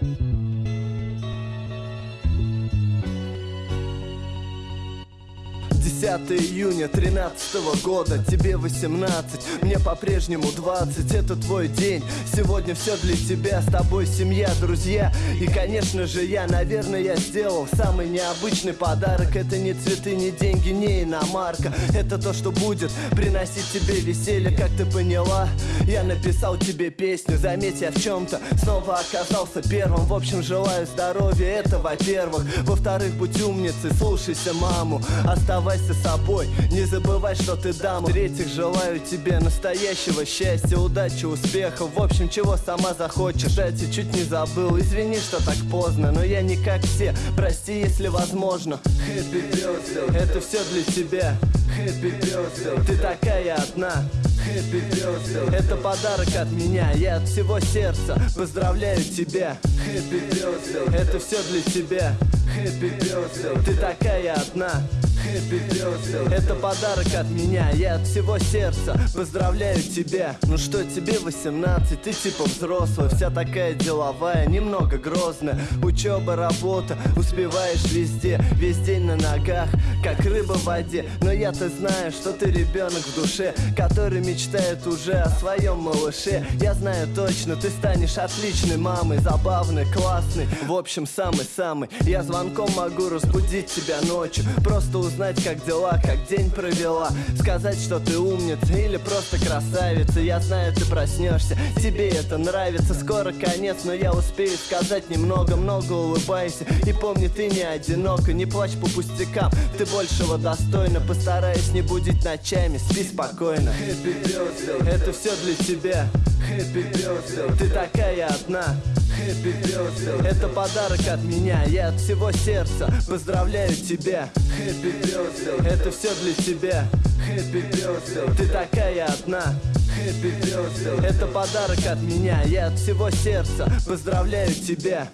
thank you 5 июня 13 года Тебе 18, мне по-прежнему 20 Это твой день, сегодня все для тебя С тобой семья, друзья. И, конечно же, я, наверное, я сделал Самый необычный подарок. Это не цветы, не деньги, не иномарка. Это то, что будет приносить тебе веселье Как ты поняла, я написал тебе песню Заметь, я в чем-то снова оказался первым. В общем, желаю здоровья, это во-первых. Во-вторых, будь умницей, слушайся маму. Оставайся собой, не забывай, что ты дама. В-третьих, желаю тебе настоящего счастья, удачи, успехов В общем, чего сама захочешь. Кстати, чуть не забыл, извини, что так поздно Но я не как все, прости, если возможно. Happy birthday, это все для тебя. Happy birthday, ты такая одна. Happy birthday. Это подарок от меня, я от всего сердца. Поздравляю тебя. Happy birthday. Это все для тебя. Happy birthday. Ты такая одна Happy birthday. Это подарок от меня, я от всего сердца. Поздравляю тебя. Ну что, тебе 18, ты типа взрослая Вся такая деловая, немного грозная. Учеба, работа, успеваешь везде. Весь день на ногах, как рыба в воде. Но я-то знаю, что ты ребенок в душе Который мечтает уже о своем малыше. Я знаю точно, ты станешь отличной мамой Забавной, классной, в общем, самый-самый. Я звонком могу разбудить тебя ночью. Просто узнать как дела, как день провела. Сказать, что ты умница или просто красавица. Я знаю, ты проснешься, тебе это нравится. Скоро конец, но я успею сказать немного Много улыбайся. И помни, ты не одинока Не плачь по пустякам, ты большего достойна Постараюсь не будить ночами, спи спокойно. Happy birthday, это все для тебя. Happy birthday, ты такая одна Happy birthday. Это подарок от меня, я от всего сердца. Поздравляю тебя. Happy birthday. Это все для тебя. Happy birthday. Ты такая одна. Happy birthday. Это подарок от меня, я от всего сердца. Поздравляю тебя